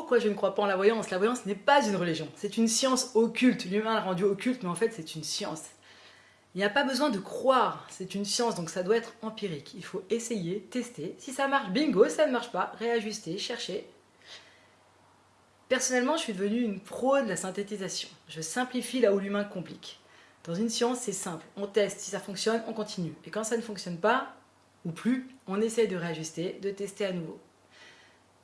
pourquoi je ne crois pas en la voyance. La voyance n'est pas une religion, c'est une science occulte. L'humain l'a rendu occulte, mais en fait c'est une science. Il n'y a pas besoin de croire, c'est une science, donc ça doit être empirique. Il faut essayer, tester. Si ça marche, bingo, ça ne marche pas, réajuster, chercher. Personnellement, je suis devenue une pro de la synthétisation. Je simplifie là où l'humain complique. Dans une science, c'est simple. On teste, si ça fonctionne, on continue. Et quand ça ne fonctionne pas, ou plus, on essaye de réajuster, de tester à nouveau.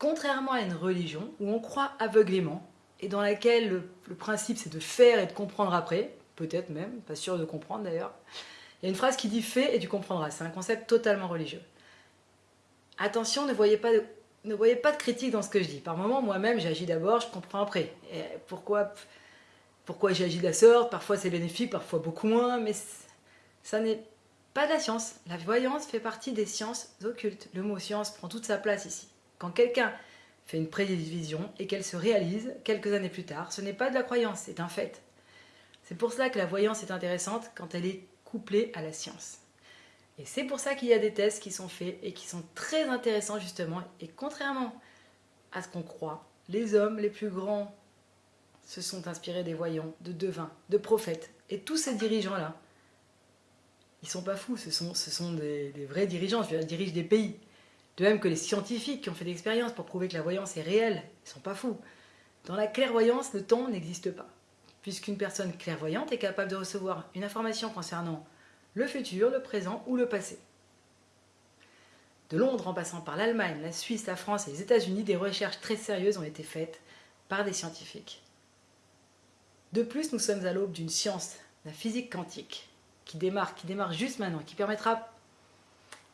Contrairement à une religion où on croit aveuglément et dans laquelle le, principe c'est de faire et de comprendre après, peut-être même, pas sûr de comprendre d'ailleurs, il y a une phrase qui dit fais et tu comprendras. C'est un concept totalement religieux. Attention, ne voyez pas de, critique dans ce que je dis. Par moments, moi-même, j'agis d'abord, je comprends après. Pourquoi pourquoi j'agis de la sorte? Parfois c'est bénéfique, parfois beaucoup moins, mais ça n'est pas de la science. La voyance fait partie des sciences occultes. Le mot science prend toute sa place ici. Quand quelqu'un fait une prévision et qu'elle se réalise quelques années plus tard, ce n'est pas de la croyance, c'est un fait. C'est pour cela que la voyance est intéressante quand elle est couplée à la science. Et c'est pour ça qu'il y a des tests qui sont faits et qui sont très intéressants justement. Et contrairement à ce qu'on croit, les hommes les plus grands se sont inspirés des voyants, de devins, de prophètes. Et tous ces dirigeants-là, ils sont pas fous, ce sont, ce sont des, vrais dirigeants, je veux dire, ils dirigent des pays. De même que les scientifiques qui ont fait des expériences pour prouver que la voyance est réelle, ils sont pas fous. Dans la clairvoyance, le temps n'existe pas, puisqu'une personne clairvoyante est capable de recevoir une information concernant le futur, le présent ou le passé. De Londres en passant par l'Allemagne, la Suisse, la France et les États-Unis, des recherches très sérieuses ont été faites par des scientifiques. De plus, nous sommes à l'aube d'une science, la physique quantique, qui démarre, qui démarre juste maintenant, qui permettra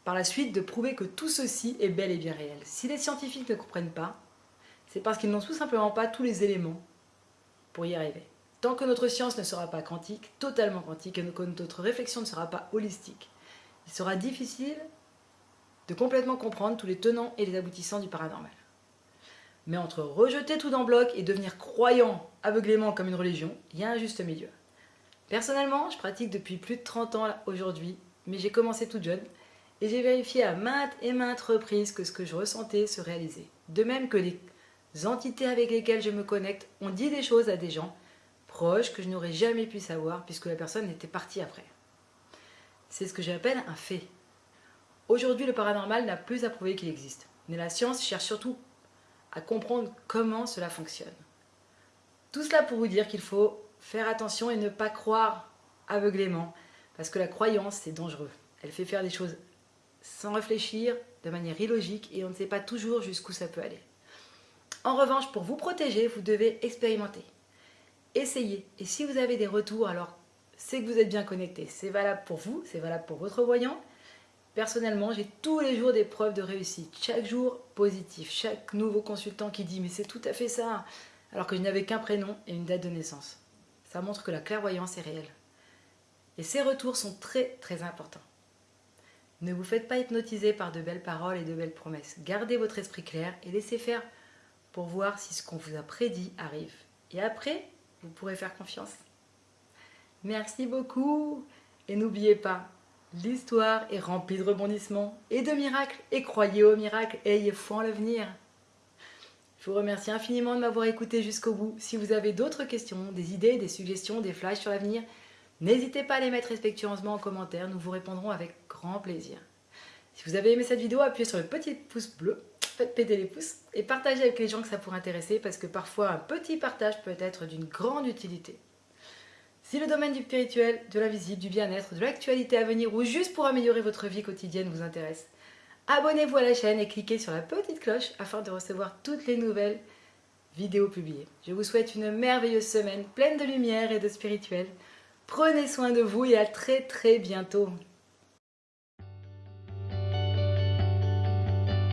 par la suite de prouver que tout ceci est bel et bien réel. Si les scientifiques ne comprennent pas, c'est parce qu'ils n'ont tout simplement pas tous les éléments pour y arriver. Tant que notre science ne sera pas quantique, totalement quantique, et que notre réflexion ne sera pas holistique, il sera difficile de complètement comprendre tous les tenants et les aboutissants du paranormal. Mais entre rejeter tout en bloc et devenir croyant aveuglément comme une religion, il y a un juste milieu. Personnellement, je pratique depuis plus de 30 ans aujourd'hui, mais j'ai commencé toute jeune et j'ai vérifié à maintes et maintes reprises que ce que je ressentais se réalisait. De même que les entités avec lesquelles je me connecte ont dit des choses à des gens proches que je n'aurais jamais pu savoir puisque la personne était partie après. C'est ce que j'appelle un fait. Aujourd'hui, le paranormal n'a plus à prouver qu'il existe, mais la science cherche surtout à comprendre comment cela fonctionne. Tout cela pour vous dire qu'il faut faire attention et ne pas croire aveuglément, parce que la croyance, c'est dangereux. Elle fait faire des choses sans réfléchir, de manière illogique, et on ne sait pas toujours jusqu'où ça peut aller. En revanche, pour vous protéger, vous devez expérimenter. Essayez. Et si vous avez des retours, alors c'est que vous êtes bien connecté. C'est valable pour vous, c'est valable pour votre voyant, Personnellement, j'ai tous les jours des preuves de réussite, chaque jour positif, chaque nouveau consultant qui dit « mais c'est tout à fait ça !» alors que je n'avais qu'un prénom et une date de naissance. Ça montre que la clairvoyance est réelle. Et ces retours sont très très importants. Ne vous faites pas hypnotiser par de belles paroles et de belles promesses. Gardez votre esprit clair et laissez faire pour voir si ce qu'on vous a prédit arrive. Et après, vous pourrez faire confiance. Merci beaucoup et n'oubliez pas, L'histoire est remplie de rebondissements et de miracles, et croyez aux miracles, et ayez foi en l'avenir. Je vous remercie infiniment de m'avoir écouté jusqu'au bout. Si vous avez d'autres questions, des idées, des suggestions, des flashs sur l'avenir, n'hésitez pas à les mettre respectueusement en commentaire, nous vous répondrons avec plaisir. Si vous avez aimé cette vidéo, appuyez sur le petit pouce bleu, faites péter les pouces et partagez avec les gens que ça pourrait intéresser parce que parfois un petit partage peut être d'une grande utilité. Si le domaine du spirituel, de l'invisible, du bien-être, de l'actualité à venir ou juste pour améliorer votre vie quotidienne vous intéresse, abonnez-vous à la chaîne et cliquez sur la petite cloche afin de recevoir toutes les nouvelles vidéos publiées. Je vous souhaite une merveilleuse semaine pleine de lumière et de spirituel. Prenez soin de vous et à très très bientôt.